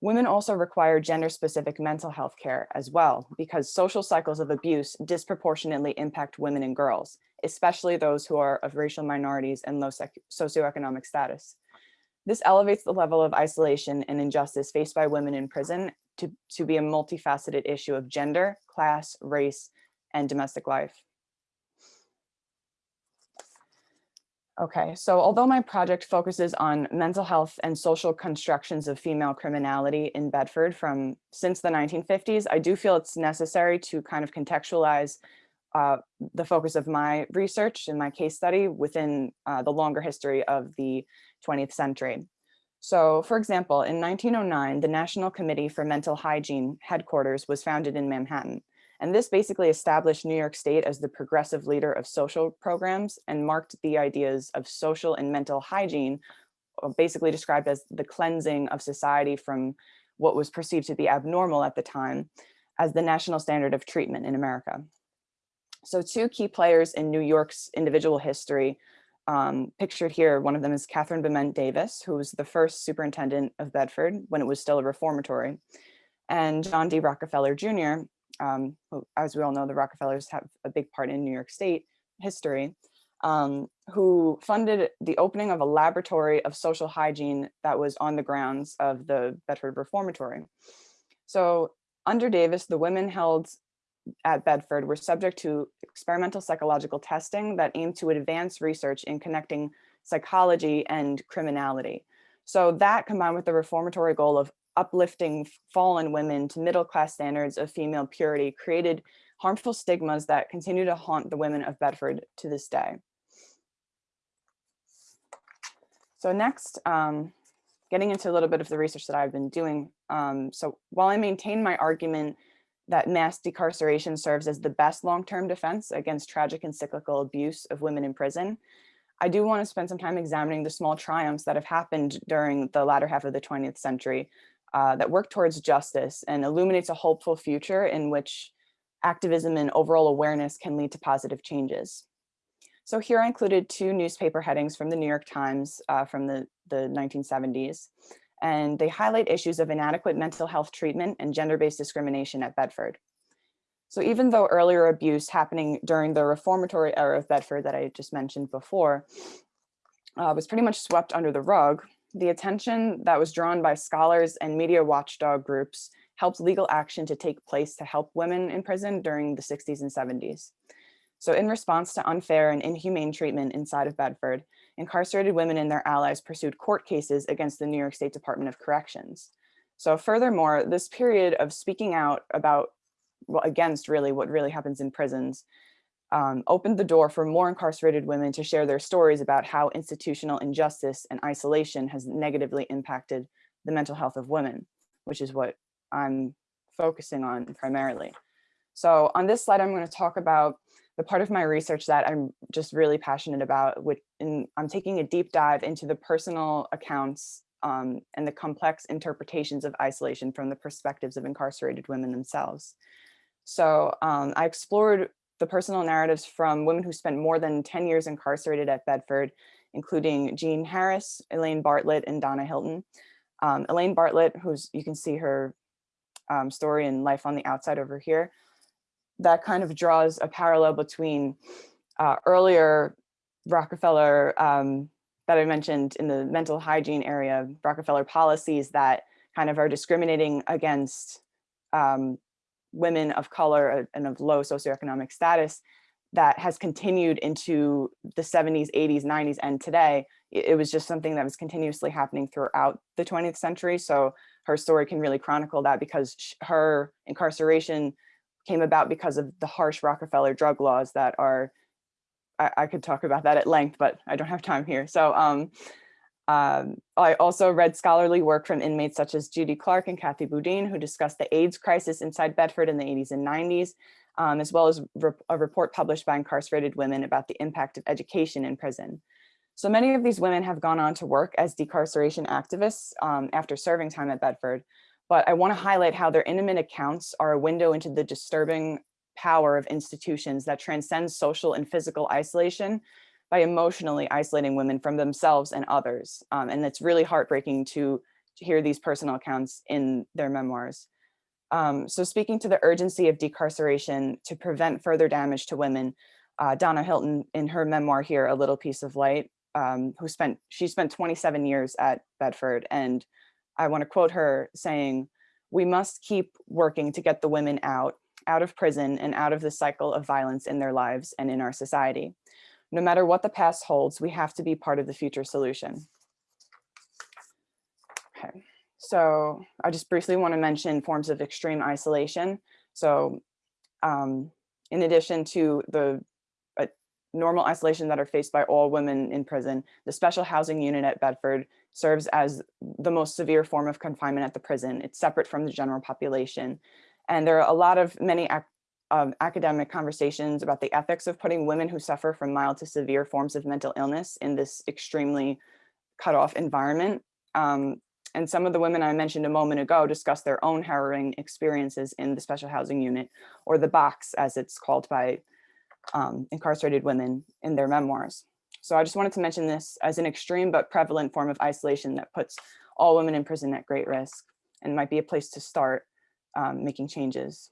women also require gender specific mental health care as well, because social cycles of abuse disproportionately impact women and girls, especially those who are of racial minorities and low socioeconomic status. This elevates the level of isolation and injustice faced by women in prison to, to be a multifaceted issue of gender, class, race, and domestic life. Okay, so although my project focuses on mental health and social constructions of female criminality in Bedford from since the 1950s, I do feel it's necessary to kind of contextualize uh, the focus of my research and my case study within uh, the longer history of the 20th century. So for example, in 1909, the National Committee for Mental Hygiene headquarters was founded in Manhattan. And this basically established New York State as the progressive leader of social programs and marked the ideas of social and mental hygiene, uh, basically described as the cleansing of society from what was perceived to be abnormal at the time as the national standard of treatment in America. So two key players in New York's individual history um, pictured here, one of them is Katharine Bement Davis, who was the first superintendent of Bedford when it was still a reformatory, and John D. Rockefeller Jr., um, as we all know, the Rockefellers have a big part in New York State history, um, who funded the opening of a laboratory of social hygiene that was on the grounds of the Bedford Reformatory. So under Davis, the women held at Bedford were subject to experimental psychological testing that aimed to advance research in connecting psychology and criminality. So that combined with the reformatory goal of uplifting fallen women to middle class standards of female purity created harmful stigmas that continue to haunt the women of Bedford to this day. So next, um, getting into a little bit of the research that I've been doing. Um, so while I maintain my argument that mass decarceration serves as the best long-term defense against tragic and cyclical abuse of women in prison, I do want to spend some time examining the small triumphs that have happened during the latter half of the 20th century uh, that work towards justice and illuminates a hopeful future in which activism and overall awareness can lead to positive changes. So here I included two newspaper headings from the New York Times uh, from the, the 1970s, and they highlight issues of inadequate mental health treatment and gender-based discrimination at Bedford. So even though earlier abuse happening during the reformatory era of Bedford that I just mentioned before uh, was pretty much swept under the rug, the attention that was drawn by scholars and media watchdog groups helped legal action to take place to help women in prison during the 60s and 70s. So in response to unfair and inhumane treatment inside of Bedford, incarcerated women and their allies pursued court cases against the New York State Department of Corrections. So furthermore, this period of speaking out about, well, against really what really happens in prisons um, opened the door for more incarcerated women to share their stories about how institutional injustice and isolation has negatively impacted the mental health of women, which is what I'm focusing on primarily. So on this slide, I'm going to talk about the part of my research that I'm just really passionate about, which in, I'm taking a deep dive into the personal accounts um, and the complex interpretations of isolation from the perspectives of incarcerated women themselves. So um, I explored the personal narratives from women who spent more than 10 years incarcerated at Bedford, including Jean Harris, Elaine Bartlett, and Donna Hylton. Um, Elaine Bartlett, who's you can see her um, story in Life on the Outside over here, that kind of draws a parallel between uh, earlier Rockefeller um, that I mentioned in the mental hygiene area, Rockefeller policies that kind of are discriminating against um, women of color and of low socioeconomic status that has continued into the 70s, 80s, 90s, and today. It it was just something that was continuously happening throughout the 20th century. So her story can really chronicle that because her incarceration came about because of the harsh Rockefeller drug laws that are, I, I could talk about that at length, but I don't have time here. So um, um, I also read scholarly work from inmates such as Judy Clark and Kathy Boudin, who discussed the AIDS crisis inside Bedford in the 80s and 90s, um, as well as re- a report published by incarcerated women about the impact of education in prison. So many of these women have gone on to work as decarceration activists um, after serving time at Bedford, but I want to highlight how their intimate accounts are a window into the disturbing power of institutions that transcends social and physical isolation by emotionally isolating women from themselves and others. Um, and it's really heartbreaking to, to hear these personal accounts in their memoirs. Um, so speaking to the urgency of decarceration to prevent further damage to women, uh, Donna Hylton in her memoir here, A Little Piece of Light, um, who spent, she spent 27 years at Bedford. And I wanna quote her saying, we must keep working to get the women out, out of prison and out of the cycle of violence in their lives and in our society. No matter what the past holds, we have to be part of the future solution. Okay, so I just briefly want to mention forms of extreme isolation. So um, in addition to the uh, normal isolation that are faced by all women in prison, the special housing unit at Bedford serves as the most severe form of confinement at the prison. It's separate from the general population. And there are a lot of many ac um, academic conversations about the ethics of putting women who suffer from mild to severe forms of mental illness in this extremely cut off environment. Um, and some of the women I mentioned a moment ago discussed their own harrowing experiences in the special housing unit or the box as it's called by um, incarcerated women in their memoirs. So I just wanted to mention this as an extreme but prevalent form of isolation that puts all women in prison at great risk and might be a place to start um, making changes.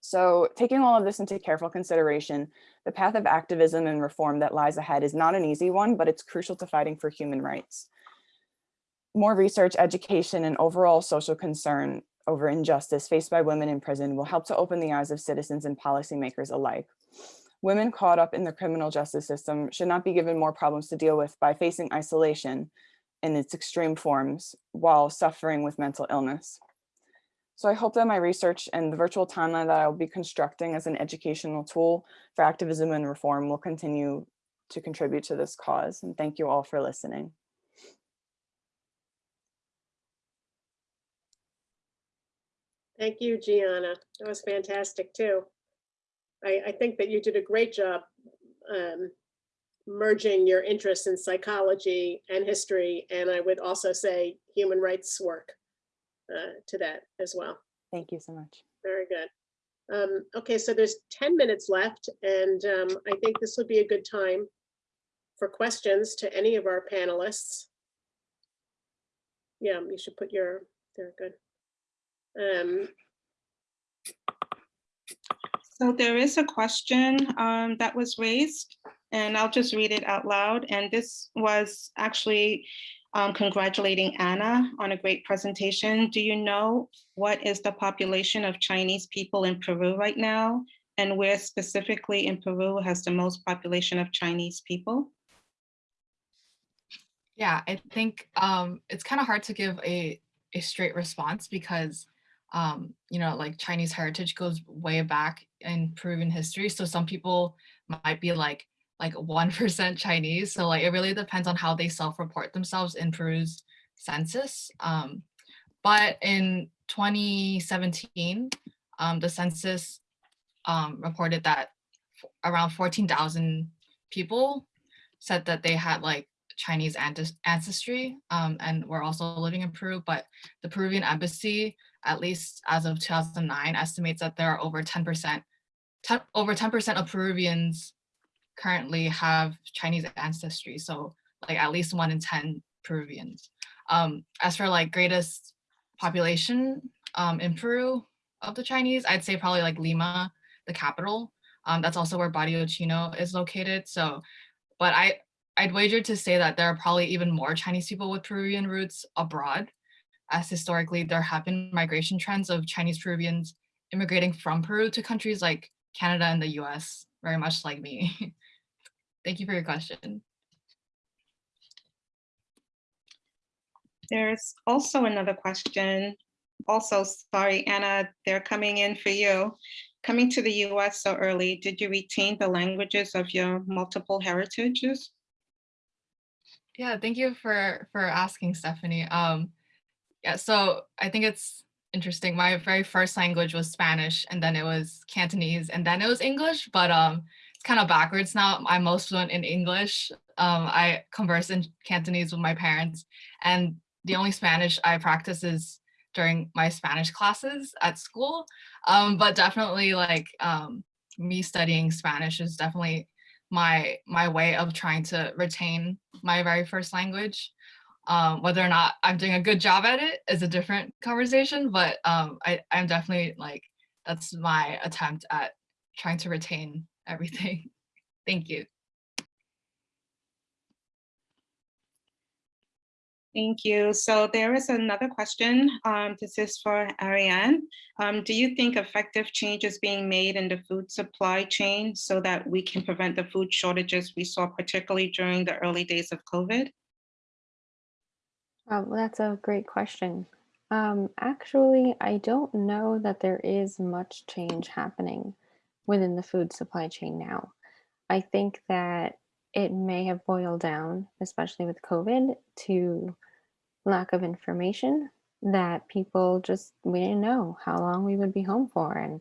So taking all of this into careful consideration, the path of activism and reform that lies ahead is not an easy one, but it's crucial to fighting for human rights. More research, education, and overall social concern over injustice faced by women in prison will help to open the eyes of citizens and policymakers alike. Women caught up in the criminal justice system should not be given more problems to deal with by facing isolation in its extreme forms while suffering with mental illness. So I hope that my research and the virtual timeline that I'll be constructing as an educational tool for activism and reform will continue to contribute to this cause. And thank you all for listening. Thank you, Gianna. That was fantastic too. I, I think that you did a great job um, merging your interests in psychology and history, and I would also say human rights work uh, to that as well. Thank you so much. Very good. Um, okay, so there's 10 minutes left, and um, I think this would be a good time for questions to any of our panelists. Yeah, you should put your, they're good. Um, So there is a question um, that was raised, and I'll just read it out loud. And this was actually um, congratulating Anna on a great presentation. Do you know what is the population of Chinese people in Peru right now? And where specifically in Peru has the most population of Chinese people? Yeah, I think um, it's kind of hard to give a, a straight response because, um, you know, like Chinese heritage goes way back in Peruvian history. So some people might be like like 1% Chinese. So like it really depends on how they self-report themselves in Peru's census. Um, but in 2017, um, the census um, reported that around 14,000 people said that they had like Chinese ancestry um, and were also living in Peru, but the Peruvian embassy, at least as of 2009, estimates that there are over 10%, 10 over 10% of Peruvians currently have Chinese ancestry. So like at least one in 10 Peruvians. Um, as for like greatest population um, in Peru of the Chinese, I'd say probably like Lima, the capital. Um, that's also where Barrio Chino is located. So, but I, I'd wager to say that there are probably even more Chinese people with Peruvian roots abroad, as historically there have been migration trends of Chinese Peruvians immigrating from Peru to countries like Canada and the US, very much like me. Thank you for your question. There's also another question. Also, sorry, Anna, they're coming in for you. Coming to the US so early, did you retain the languages of your multiple heritages? Yeah, thank you for for asking, Stephanie. Um, yeah, so I think it's interesting. My very first language was Spanish, and then it was Cantonese, and then it was English. But um, it's kind of backwards now. I'm most fluent in English. Um, I converse in Cantonese with my parents, and the only Spanish I practice is during my Spanish classes at school. Um, but definitely, like um, me studying Spanish is definitely my my way of trying to retain my very first language. Um, whether or not I'm doing a good job at it is a different conversation, but um, I, I'm definitely like, that's my attempt at trying to retain everything. Thank you. Thank you. So there is another question. Um, this is for Ariane. Um, do you think effective change is being made in the food supply chain so that we can prevent the food shortages we saw particularly during the early days of COVID? Uh, well, that's a great question. Um, actually, I don't know that there is much change happening within the food supply chain now. I think that it may have boiled down, especially with COVID, to lack of information that people just, we didn't know how long we would be home for. And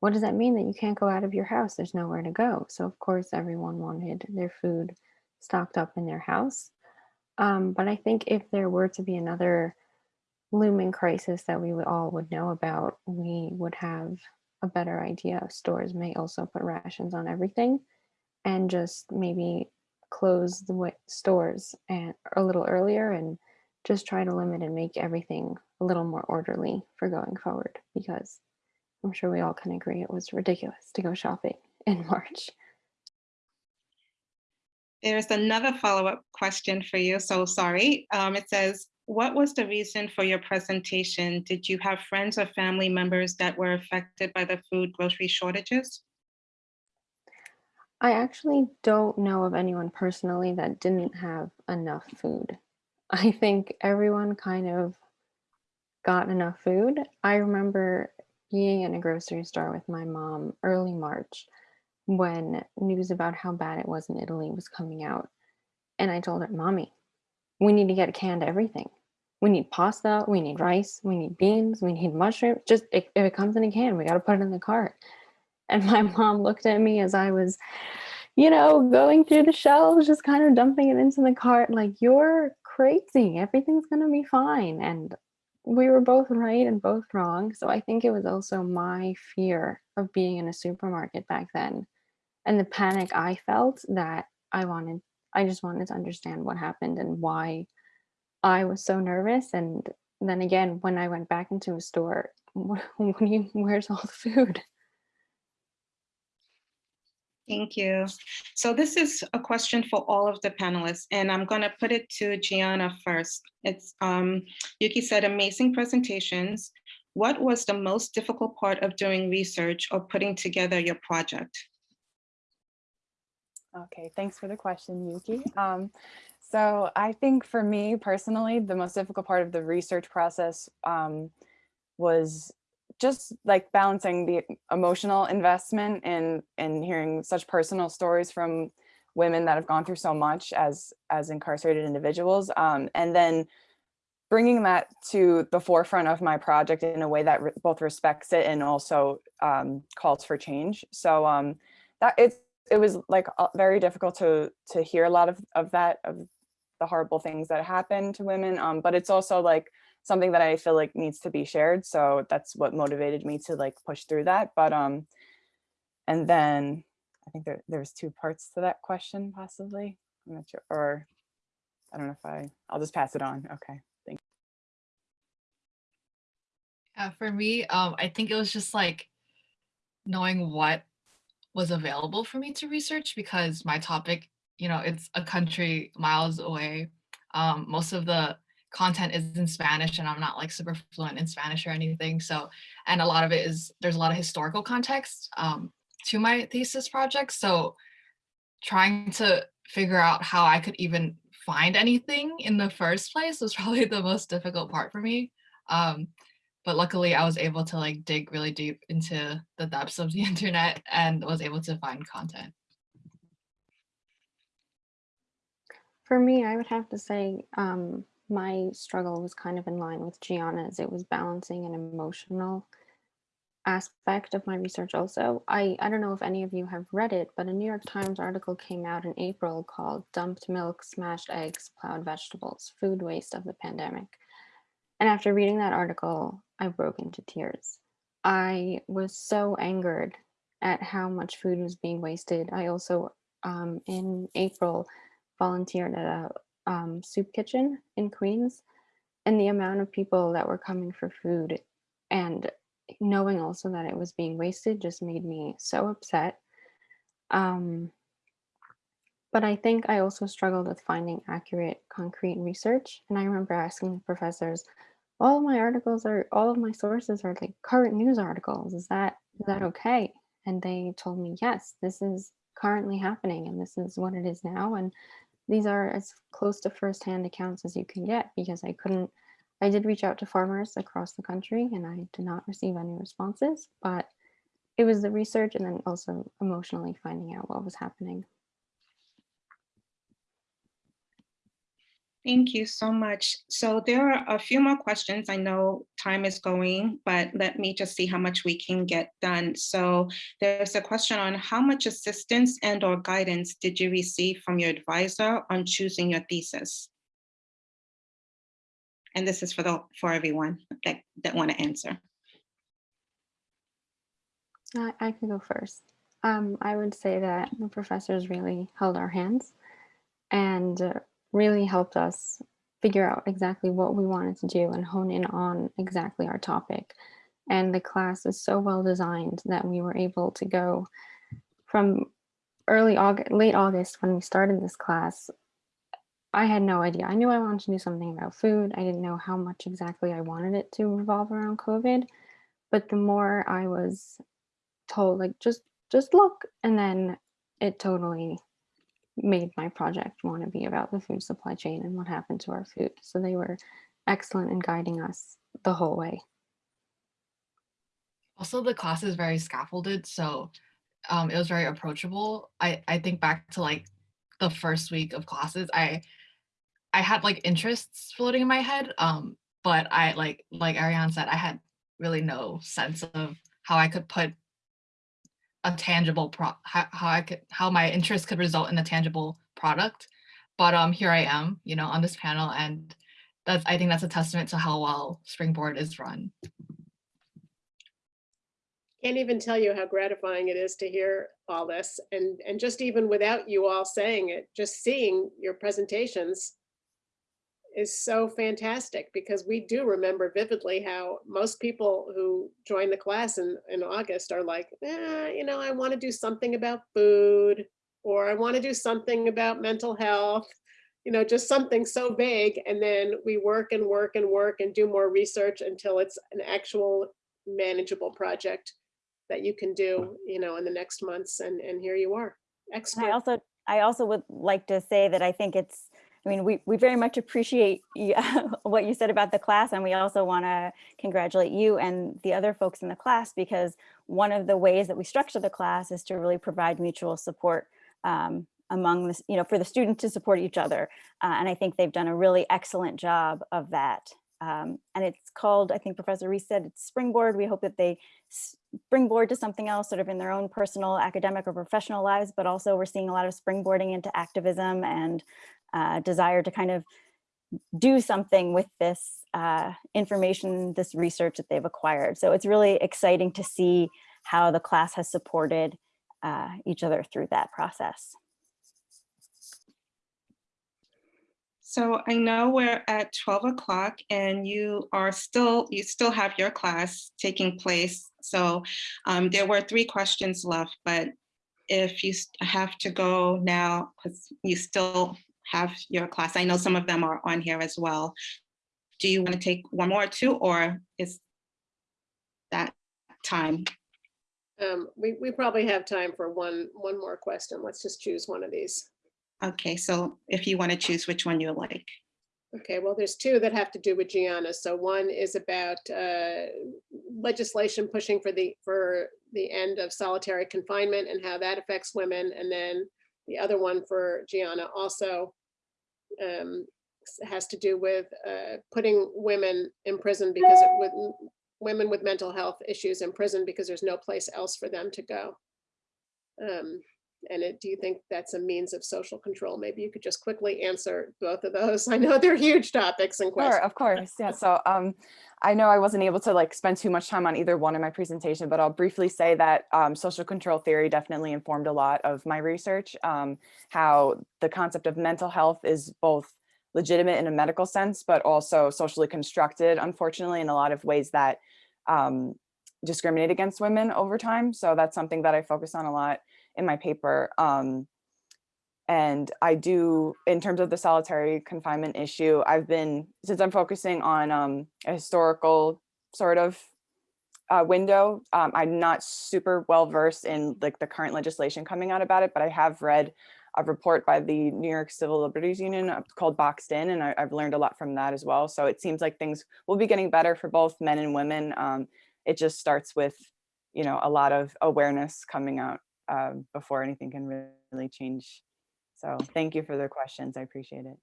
what does that mean that you can't go out of your house? There's nowhere to go. So, of course, everyone wanted their food stocked up in their house. Um, but I think if there were to be another looming crisis that we would all would know about, we would have a better idea. Stores may also put rations on everything and just maybe close the stores and a little earlier and just try to limit and make everything a little more orderly for going forward because I'm sure we all can agree it was ridiculous to go shopping in March. There's another follow-up question for you, so sorry. Um, it says, what was the reason for your presentation? Did you have friends or family members that were affected by the food grocery shortages? I actually don't know of anyone personally that didn't have enough food. I think everyone kind of got enough food. I remember being in a grocery store with my mom early March when news about how bad it was in Italy was coming out. And I told her, Mommy, we need to get canned everything. We need pasta, we need rice, we need beans, we need mushrooms. Just if, if it comes in a can, we got to put it in the cart. And my mom looked at me as I was, you know, going through the shelves, just kind of dumping it into the cart, like, you're crazy. Everything's going to be fine. And we were both right and both wrong. So I think it was also my fear of being in a supermarket back then and the panic I felt that I wanted, I just wanted to understand what happened and why I was so nervous. And then again, when I went back into a store, what, you, where's all the food? Thank you. So this is a question for all of the panelists, and I'm going to put it to Gianna first. It's um, Yuki said, amazing presentations. What was the most difficult part of doing research or putting together your project? Okay, thanks for the question, Yuki. Um, so I think for me personally, the most difficult part of the research process um, was just like balancing the emotional investment in in hearing such personal stories from women that have gone through so much as as incarcerated individuals um, and then bringing that to the forefront of my project in a way that re- both respects it and also um, calls for change. So um, that it it was like very difficult to to hear a lot of of that of the horrible things that happen to women. Um, but it's also like something that I feel like needs to be shared. So that's what motivated me to like push through that. But um, and then I think there there's two parts to that question possibly. I'm not sure, or I don't know if I I'll just pass it on. Okay. Thank you. Yeah, for me, um, I think it was just like knowing what was available for me to research because my topic, you know, it's a country miles away. Um, most of the content is in Spanish and I'm not like super fluent in Spanish or anything. So, and a lot of it is, there's a lot of historical context um, to my thesis project. So trying to figure out how I could even find anything in the first place was probably the most difficult part for me. Um, but luckily I was able to like dig really deep into the depths of the internet and was able to find content. For me, I would have to say um, my struggle was kind of in line with Gianna's. It was balancing an emotional aspect of my research also. I, I don't know if any of you have read it, but a New York Times article came out in April called Dumped Milk, Smashed Eggs, Plowed Vegetables, Food Waste of the Pandemic. And after reading that article, I broke into tears. I was so angered at how much food was being wasted. I also, um, in April, volunteered at a um, soup kitchen in Queens, and the amount of people that were coming for food and knowing also that it was being wasted just made me so upset. Um, but I think I also struggled with finding accurate, concrete research. And I remember asking professors, all of my articles are, all of my sources are like current news articles. Is that, is that okay? And they told me, yes, this is currently happening and this is what it is now. And these are as close to firsthand accounts as you can get because I couldn't, I did reach out to farmers across the country and I did not receive any responses, but it was the research and then also emotionally finding out what was happening. Thank you so much. So there are a few more questions. I know time is going, but let me just see how much we can get done. So there's a question on how much assistance and or guidance did you receive from your advisor on choosing your thesis? And this is for the for everyone that, that want to answer. I, I could go first. Um, I would say that the professors really held our hands and really helped us figure out exactly what we wanted to do and hone in on exactly our topic. And the class is so well designed that we were able to go from early August, late August when we started this class. I had no idea. I knew I wanted to do something about food. I didn't know how much exactly I wanted it to revolve around COVID. But the more I was told, like, just just look, and then it totally made my project want to be about the food supply chain and what happened to our food. So they were excellent in guiding us the whole way. Also, the class is very scaffolded, so um, it was very approachable. I, I think back to like the first week of classes, I I had like interests floating in my head, um, but I like like Ariane said, I had really no sense of how I could put a tangible pro how, how I could how my interest could result in a tangible product. But um here I am, you know, on this panel and that's I think that's a testament to how well Springboard is run. Can't even tell you how gratifying it is to hear all this and, and just even without you all saying it, just seeing your presentations is so fantastic because we do remember vividly how most people who join the class in, in August are like, eh, you know, I want to do something about food or I want to do something about mental health, you know, just something so vague. And then we work and work and work and do more research until it's an actual manageable project that you can do, you know, in the next months. And, and here you are, And expert. I also, I also would like to say that I think it's, I mean, we, we very much appreciate what you said about the class, and we also want to congratulate you and the other folks in the class because one of the ways that we structure the class is to really provide mutual support um, among this, you know, for the students to support each other. Uh, and I think they've done a really excellent job of that. Um, and it's called, I think Professor Reese said, it's Springboard. We hope that they springboard to something else sort of in their own personal academic or professional lives, but also we're seeing a lot of springboarding into activism and uh, desire to kind of do something with this uh, information, this research that they've acquired. So it's really exciting to see how the class has supported uh, each other through that process. So I know we're at 12 o'clock and you are still, you still have your class taking place. So um, there were three questions left, but if you have to go now, because you still have your class, I know some of them are on here as well. Do you want to take one more or two, or is that time? Um, we, we probably have time for one, one more question. Let's just choose one of these. Okay, so if you want to choose which one you like. Okay, well, there's two that have to do with Gianna. So one is about uh, legislation pushing for the, for the end of solitary confinement and how that affects women. And then the other one for Gianna also um, has to do with uh, putting women in prison because it with women with mental health issues in prison because there's no place else for them to go. Um, and it, do you think that's a means of social control? Maybe you could just quickly answer both of those. I know they're huge topics and questions. Sure, of course. Yeah. So um, I know I wasn't able to like spend too much time on either one in my presentation, but I'll briefly say that um, social control theory definitely informed a lot of my research. Um, how the concept of mental health is both legitimate in a medical sense, but also socially constructed, unfortunately, in a lot of ways that um, discriminate against women over time. So that's something that I focus on a lot in my paper. Um, and I do, in terms of the solitary confinement issue, I've been, since I'm focusing on um, a historical sort of uh, window, um, I'm not super well versed in like the current legislation coming out about it, but I have read a report by the New York Civil Liberties Union uh, called Boxed In, and I, I've learned a lot from that as well. So it seems like things will be getting better for both men and women. Um, it just starts with, you know, a lot of awareness coming out uh, before anything can really change. So thank you for the questions. I appreciate it.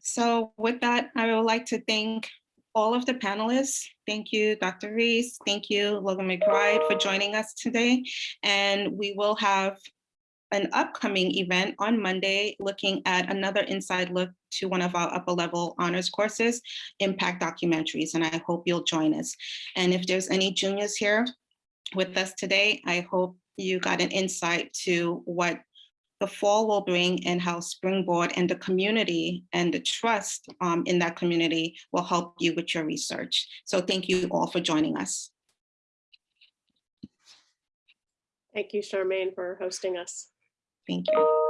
So with that, I would like to thank all of the panelists. Thank you, Dr. Reese. Thank you, Logan McBride, for joining us today. And we will have an upcoming event on Monday looking at another inside look to one of our upper level honors courses, impact documentaries, and I hope you'll join us. And if there's any juniors here with us today, I hope you got an insight to what the fall will bring and how Springboard and the community and the trust um, in that community will help you with your research. So thank you all for joining us. Thank you, Charmaine, for hosting us. Thank you.